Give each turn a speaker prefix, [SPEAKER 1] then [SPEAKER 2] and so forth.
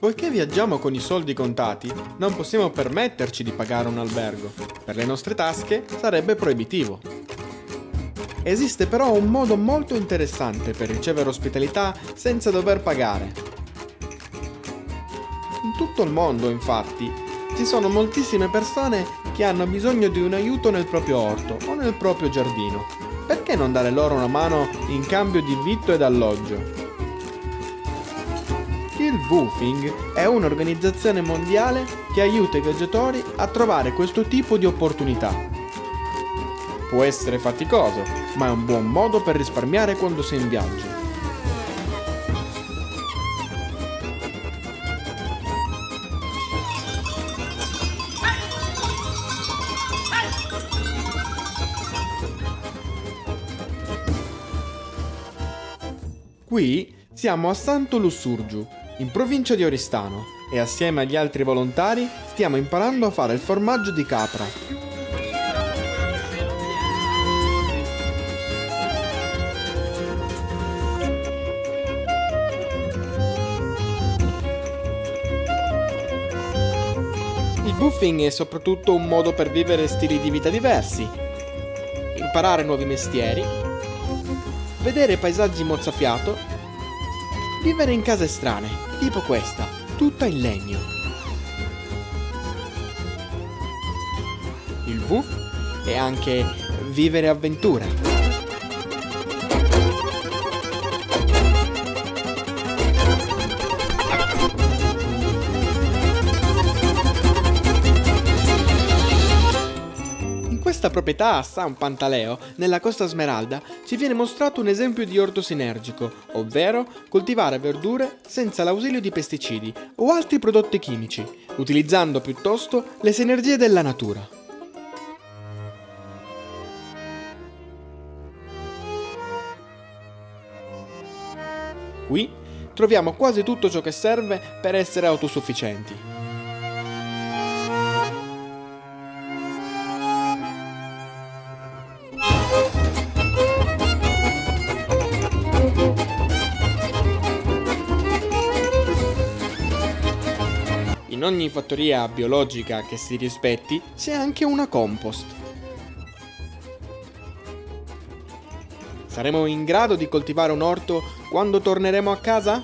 [SPEAKER 1] Poiché viaggiamo con i soldi contati, non possiamo permetterci di pagare un albergo. Per le nostre tasche sarebbe proibitivo. Esiste però un modo molto interessante per ricevere ospitalità senza dover pagare. In tutto il mondo, infatti, ci sono moltissime persone che hanno bisogno di un aiuto nel proprio orto o nel proprio giardino. Perché non dare loro una mano in cambio di vitto ed alloggio? Il Woofing è un'organizzazione mondiale che aiuta i viaggiatori a trovare questo tipo di opportunità. Può essere faticoso, ma è un buon modo per risparmiare quando sei in viaggio. Qui siamo a Santo Lussurgiu, in provincia di Oristano, e assieme agli altri volontari stiamo imparando a fare il formaggio di capra. Il buffing è soprattutto un modo per vivere stili di vita diversi, imparare nuovi mestieri, vedere paesaggi mozzafiato, vivere in case strane, tipo questa, tutta in legno. Il V è anche vivere avventura. Questa proprietà a San Pantaleo, nella Costa Smeralda, ci viene mostrato un esempio di orto sinergico, ovvero coltivare verdure senza l'ausilio di pesticidi o altri prodotti chimici, utilizzando piuttosto le sinergie della natura. Qui troviamo quasi tutto ciò che serve per essere autosufficienti. In ogni fattoria biologica che si rispetti c'è anche una compost. Saremo in grado di coltivare un orto quando torneremo a casa?